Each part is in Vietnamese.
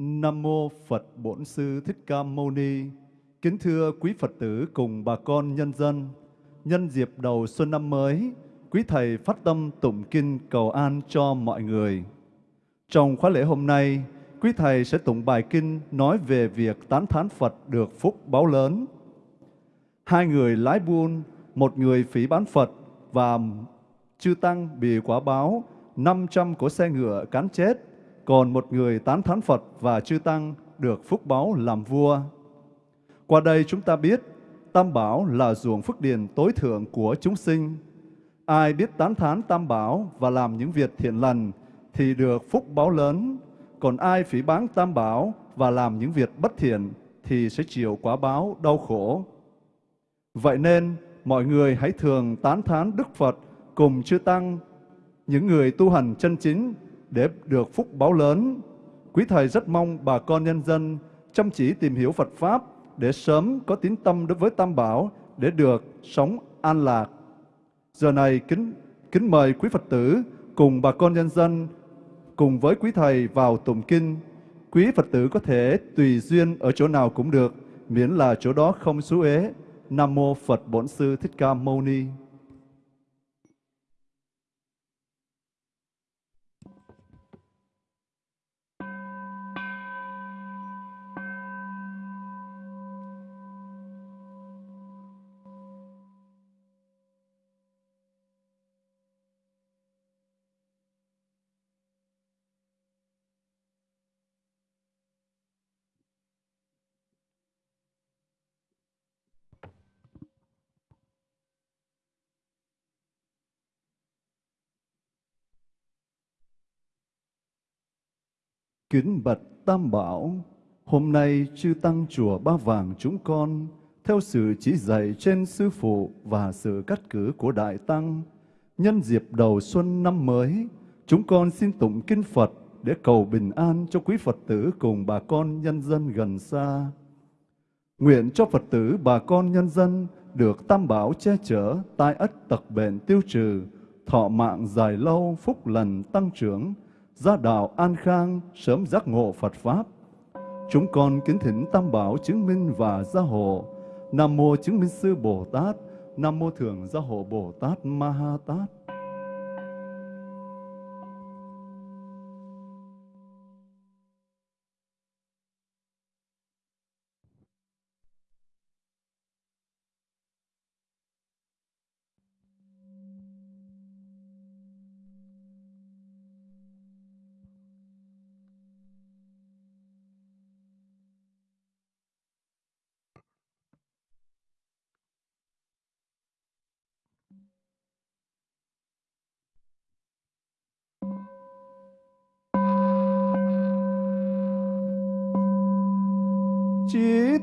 Nam mô Phật Bổn Sư Thích Ca Mâu Ni. Kính thưa quý Phật tử cùng bà con nhân dân, nhân dịp đầu xuân năm mới, quý thầy phát tâm tụng kinh cầu an cho mọi người. Trong khóa lễ hôm nay, quý thầy sẽ tụng bài kinh nói về việc tán thán Phật được phúc báo lớn. Hai người lái buôn, một người phỉ bán Phật và chư tăng bị quả báo 500 của xe ngựa cán chết còn một người tán thán Phật và chư Tăng được phúc báo làm vua. Qua đây chúng ta biết Tam Bảo là ruộng phước điền tối thượng của chúng sinh. Ai biết tán thán Tam Bảo và làm những việc thiện lành thì được phúc báo lớn. Còn ai phỉ báng Tam Bảo và làm những việc bất thiện thì sẽ chịu quả báo đau khổ. Vậy nên, mọi người hãy thường tán thán Đức Phật cùng chư Tăng, những người tu hành chân chính để được phúc báo lớn. Quý Thầy rất mong bà con nhân dân chăm chỉ tìm hiểu Phật Pháp để sớm có tín tâm đối với Tam Bảo để được sống an lạc. Giờ này kính kính mời quý Phật tử cùng bà con nhân dân cùng với quý Thầy vào tụng kinh. Quý Phật tử có thể tùy duyên ở chỗ nào cũng được, miễn là chỗ đó không xú ế. Nam Mô Phật Bổn Sư Thích Ca Mâu Ni. Kính bạch Tam Bảo, hôm nay chư Tăng Chùa Ba Vàng chúng con, theo sự chỉ dạy trên Sư Phụ và sự cắt cử của Đại Tăng, nhân dịp đầu xuân năm mới, chúng con xin tụng Kinh Phật để cầu bình an cho quý Phật tử cùng bà con nhân dân gần xa. Nguyện cho Phật tử bà con nhân dân được Tam Bảo che chở, tai ất tật bệnh tiêu trừ, thọ mạng dài lâu, phúc lành tăng trưởng, gia đạo an khang, sớm giác ngộ Phật Pháp. Chúng con kính thỉnh Tam Bảo chứng minh và gia hộ. Nam Mô chứng minh sư Bồ Tát, Nam Mô Thường gia hộ Bồ Tát Ma Ha Tát.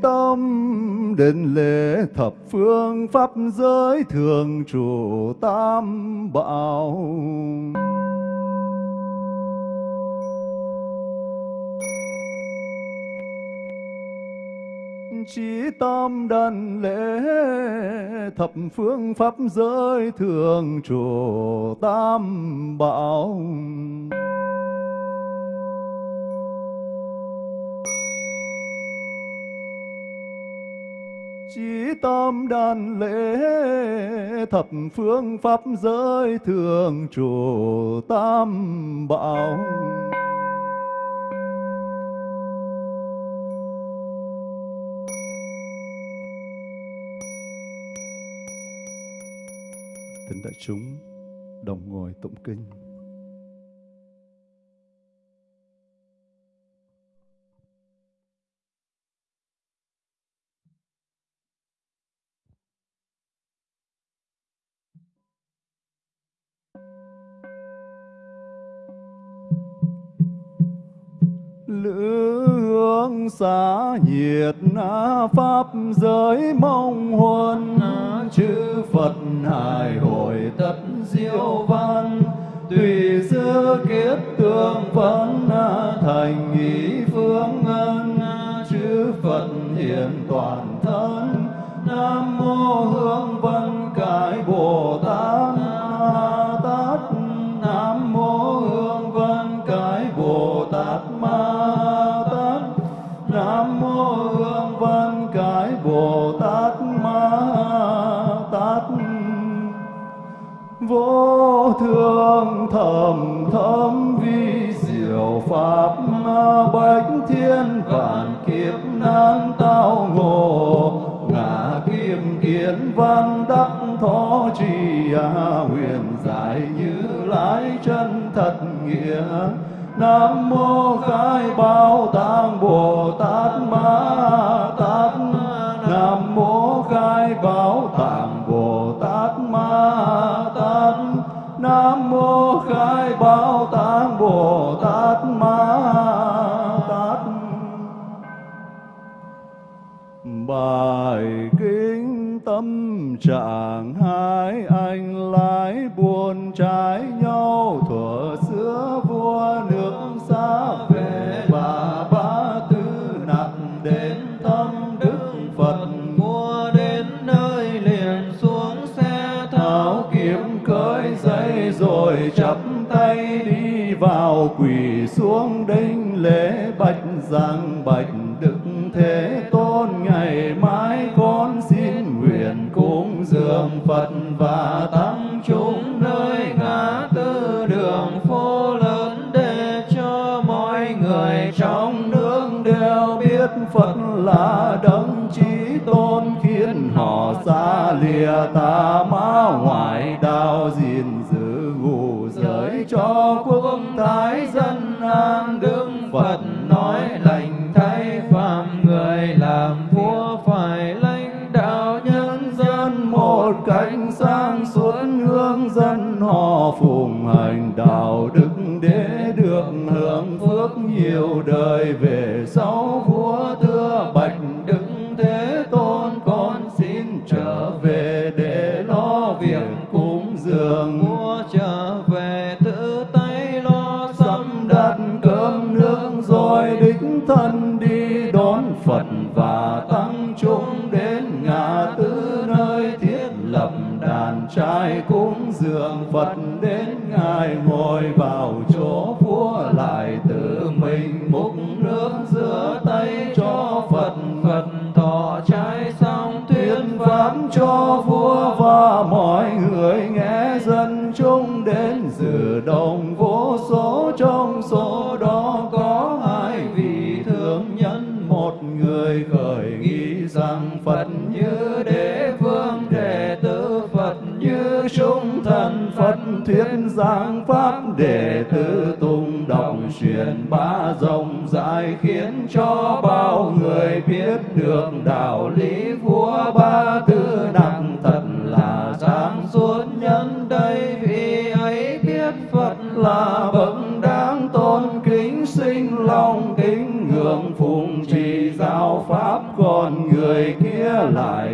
Tâm định lễ thập phương pháp giới thường trụ tam bảo. Chí tâm đàn lễ thập phương pháp giới thường trụ tam bảo. Chí tâm đàn lễ, thập phương pháp giới thường trụ tam bảo Thính đại chúng, đồng ngồi tụng kinh. Lữ hương xá nhiệt pháp giới mong huân. Chư phật hài hội tất diệu văn. Tùy xưa kiếp tương phấn thành ý phương ân. Chư phật hiện toàn thân. Nam mô hương văn vô thường thầm thấm vi diệu pháp bách thiên vạn kiếp nan tao ngộ. Ngã kim kiến văn đắc thọ trì à, huyền giải như lái chân thật nghĩa. Nam mô khai bao tạng bồ tát ma tâm trạng hai anh lái buồn trái nhau thuở xưa vua nước xa về bà ba tư nặng đến tâm đức phật. Mua đến nơi liền xuống xe tháo kiếm cởi dây rồi chắp tay đi vào quỳ xuống đinh lễ bạch giang bạch đức thế họ xa lìa ta. Đón Phật và tăng chúng đến truyền bá rộng rãi khiến cho bao người biết được đạo lý vua ba tư nặng thật là sáng suốt nhân đây. Vì ấy biết Phật là bậc đáng tôn, kính sinh lòng kính, ngưỡng phụng trì giáo pháp, còn người kia lại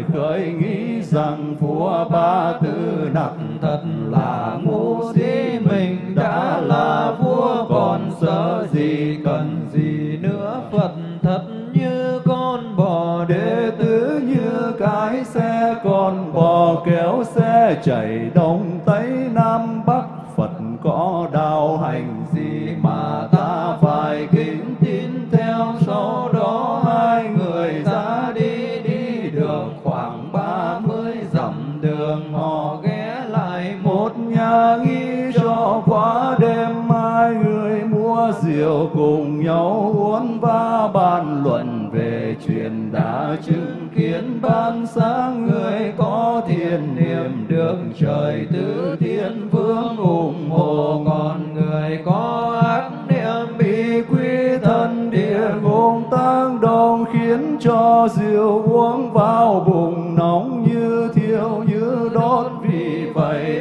có đạo hành gì mà ta phải kính tin theo sau đó hai người ra đi đi đường khoảng ba mươi dặm đường. Họ ghé lại một nhà nghi cho quá đêm, hai người mua rượu cùng nhau uống và bàn luận về chuyện đã chứng kiến. Ban sáng người có thiền niệm được trời tứ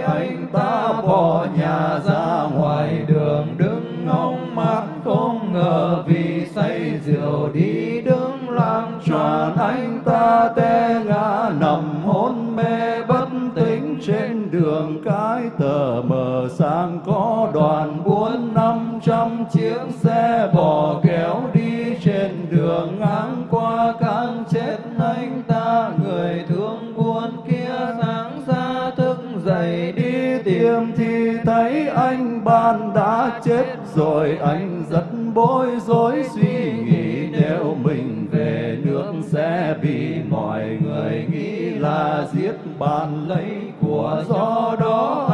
anh ta bỏ nhà ra. thiết bàn lấy của do đó.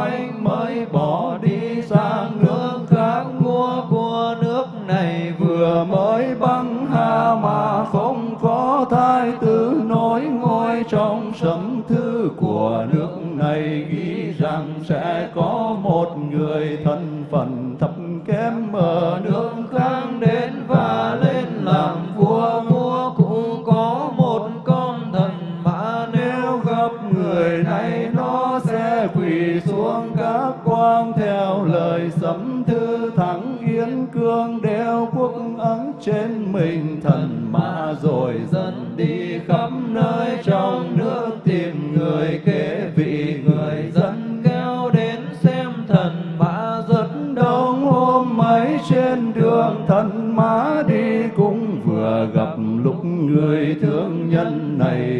khắp nơi trong nước tìm người kế vị, người dân kéo đến xem thần mã rất đông. Hôm mấy trên đường thần mã đi cũng vừa gặp lúc người thương nhân này.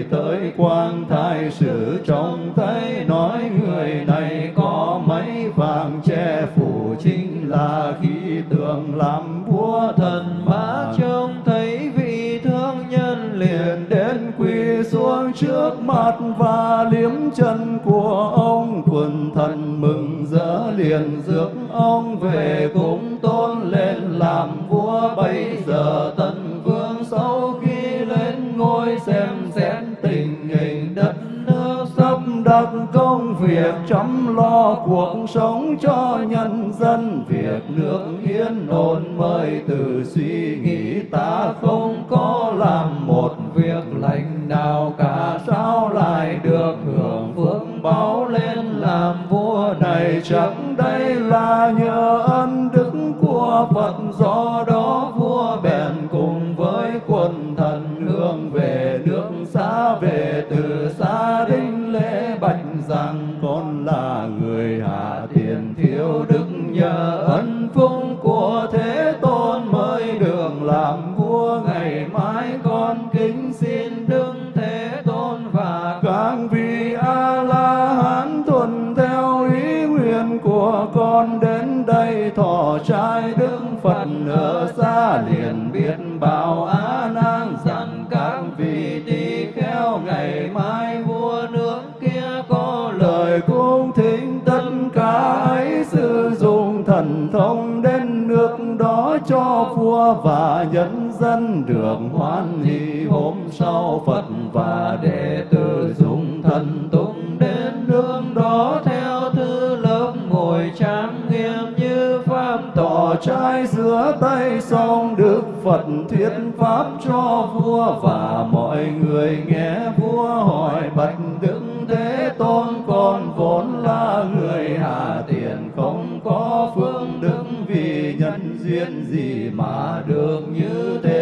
tỏ trai giữa tay sông, Đức Phật thuyết pháp cho vua và mọi người nghe vua hỏi, bạch Đức Thế Tôn con vốn là người hạ tiền không? Có phương đức vì nhân duyên gì mà được như thế?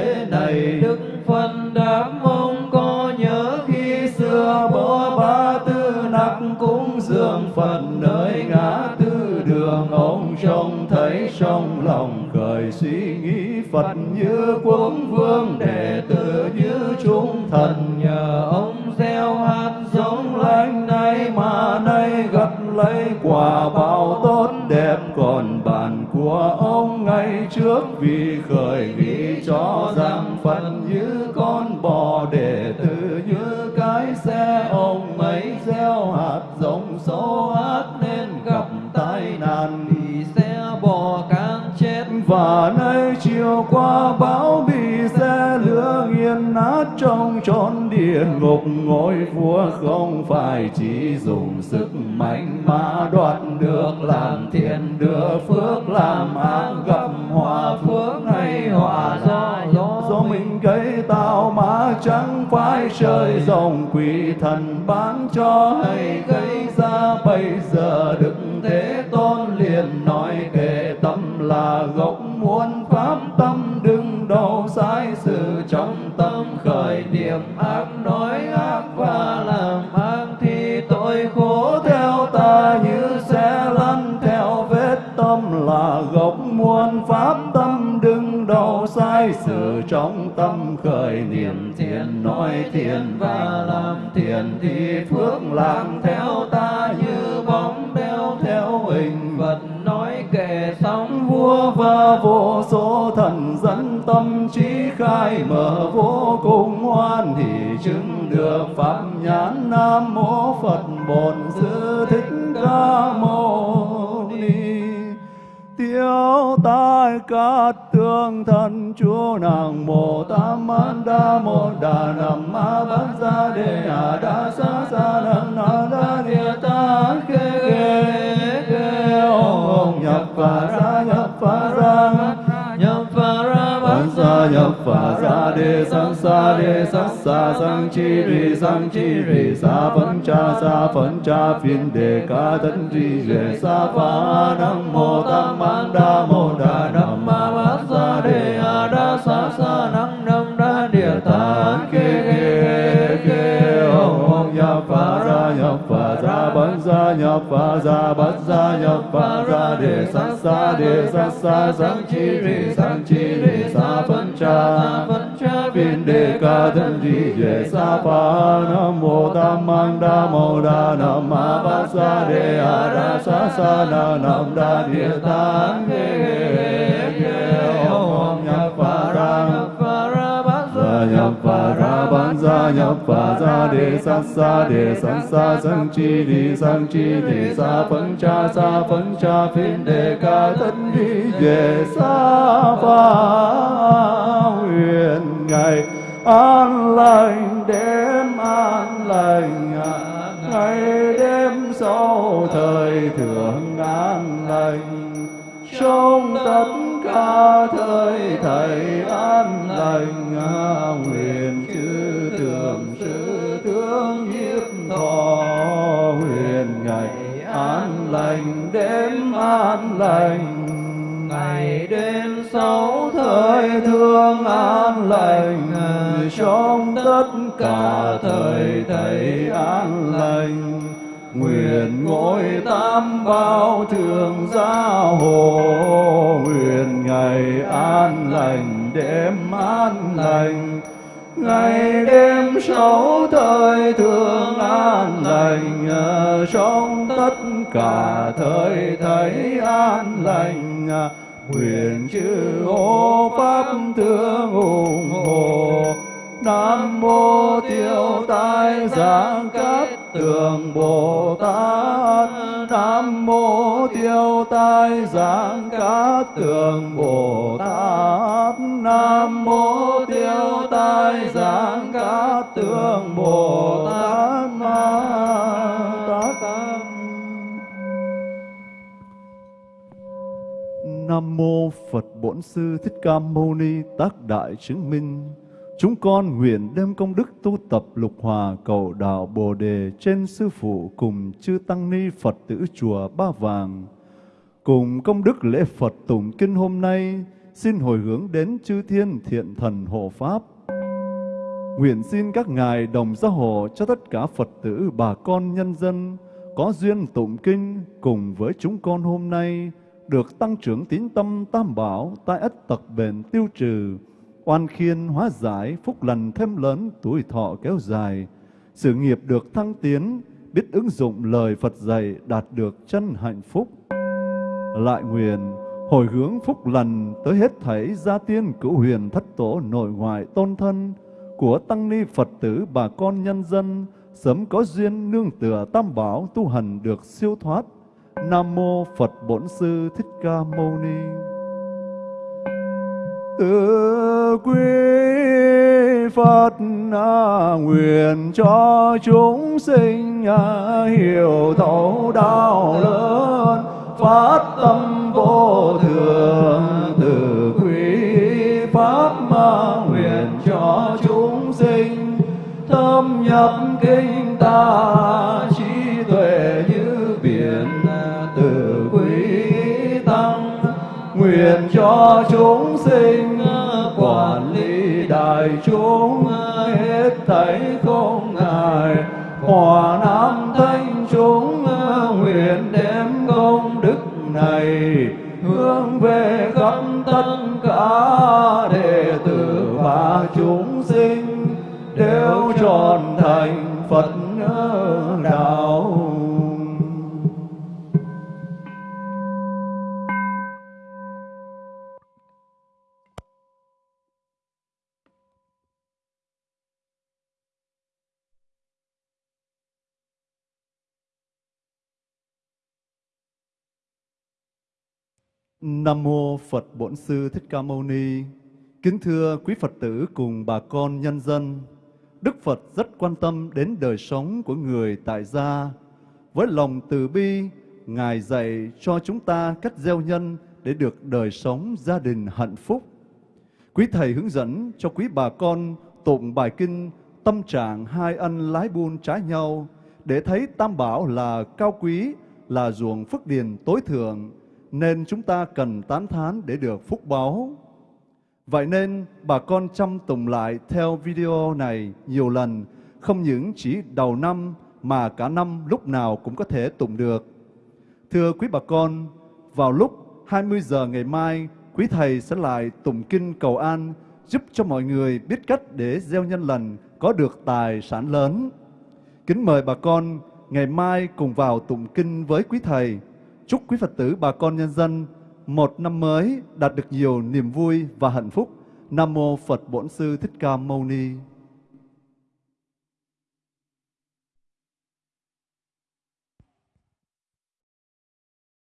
Phật như quốc vương đệ tử như chúng thần. Nhờ ông gieo hạt giống lành nay mà nay gặt lấy quả báo tốt đẹp. Còn bàn của ông ngày trước vì khởi nghĩ cho rằng Phật như con bò để Ngục ngôi vua không phải chỉ dùng sức mạnh mà đoạt được làm thiện đưa phước làm ác gặp hòa phước hay hòa do do, do mình gây tạo mà chẳng phải trời dòng quỷ thần bán cho hay gây ra. Bây giờ đức thế tôn liền nói kệ tâm là gốc muốn pháp tâm đừng đầu sai chứng được pháp nhãn nam mô phật bổn sư thích ca mâu ni. Tiêu tai cát tương thân chúa nàng mồ tam man đa mô đà nam ma bát gia đề a đa sa sa nam na đa địa ta kê kê kê ông ông nhập và ra nhập và ra nhập phà ra đề sang sa đề sắc sa sang chi rì sang chi rì sa phấn cha, sa phấn cha phiên đề ca thân trì rề sa phá nam mô tam man đa mô đà nam ma bát sa đề a đa sa sa năng nam đa địa ta kê kê kê ông om nhập phà ra nhập phà ra bát ra nhập phà ra bát ra nhập phà ra đề sắc sa đề sắc sa sang chi rì sang chi rì cha. Phật cha viên đề ca thân di về sa pa nam mô tam mang đa mô đa nam ma ba sa đề a ra sa sa na nam đa địa tạng đề om nhập và ra nhập ra nhập phà ra đề sát xa đề sát xa sang chi đi sang chi đi xa phấn cha xa phấn cha phiên đề ca thân đi về xa pha huyền an lành đêm an lành ngày đêm sau thời thượng an lành. Trong tất cả thời thầy an lành cả thời thầy an lành, nguyện ngôi tam bao thường gia hộ, nguyện ngày an lành, đêm an lành, ngày đêm sáu thời thương an lành trong tất cả thời thấy an lành quyền chư ô pháp thương ủng hộ nam mô tiêu tai giảng cát tường bồ tát. Nam mô tiêu tai giảng cát tường bồ tát. Nam mô tiêu tai giảng cát tường bồ tát. Ma tát Nam mô Phật Bổn Sư Thích Ca Mâu Ni Tác Đại Chứng Minh. Chúng con nguyện đem công đức tu tập lục hòa cầu đạo Bồ Đề trên Sư Phụ cùng chư Tăng Ni Phật tử Chùa Ba Vàng. Cùng công đức lễ Phật tụng kinh hôm nay, xin hồi hướng đến chư thiên thiện thần hộ Pháp. Nguyện xin các ngài đồng gia hộ cho tất cả Phật tử bà con nhân dân có duyên tụng kinh cùng với chúng con hôm nay được tăng trưởng tín tâm tam bảo, tai ất tật bền tiêu trừ, oan khiên hóa giải, phúc lành thêm lớn, tuổi thọ kéo dài, sự nghiệp được thăng tiến, biết ứng dụng lời Phật dạy đạt được chân hạnh phúc. Lại nguyện hồi hướng phúc lành tới hết thảy gia tiên cửu huyền thất tổ nội ngoại tôn thân của tăng ni Phật tử bà con nhân dân sớm có duyên nương tựa tam bảo tu hành được siêu thoát Nam mô Phật Bổn Sư Thích Ca Mâu Ni. Từ quý Phật à, nguyện cho chúng sinh à, hiểu thấu đạo lớn phát tâm vô thường. Từ quý pháp mà nguyện cho chúng sinh thâm nhập kinh ta truyền cho chúng sinh, quản lý đại chúng, hết thảy không ngại. Hòa nam thanh chúng, nguyện đem công đức này, hướng về khắp tất cả đệ tử và chúng sinh, đều tròn thành Phật Nam mô Phật Bổn Sư Thích Ca Mâu Ni. Kính thưa quý Phật tử cùng bà con nhân dân, Đức Phật rất quan tâm đến đời sống của người tại gia. Với lòng từ bi, Ngài dạy cho chúng ta cách gieo nhân để được đời sống gia đình hạnh phúc. Quý Thầy hướng dẫn cho quý bà con tụng bài kinh tâm trạng hai ân lái buôn trái nhau để thấy tam bảo là cao quý, là ruộng phước điền tối thượng, nên chúng ta cần tán thán để được phúc báo. Vậy nên bà con chăm tùng lại theo video này nhiều lần, không những chỉ đầu năm mà cả năm lúc nào cũng có thể tụng được. Thưa quý bà con, vào lúc 20 giờ ngày mai, quý thầy sẽ lại tụng kinh cầu an giúp cho mọi người biết cách để gieo nhân lành có được tài sản lớn. Kính mời bà con ngày mai cùng vào tụng kinh với quý thầy. Chúc quý Phật tử, bà con nhân dân, một năm mới đạt được nhiều niềm vui và hạnh phúc. Nam mô Phật Bổn Sư Thích Ca Mâu Ni.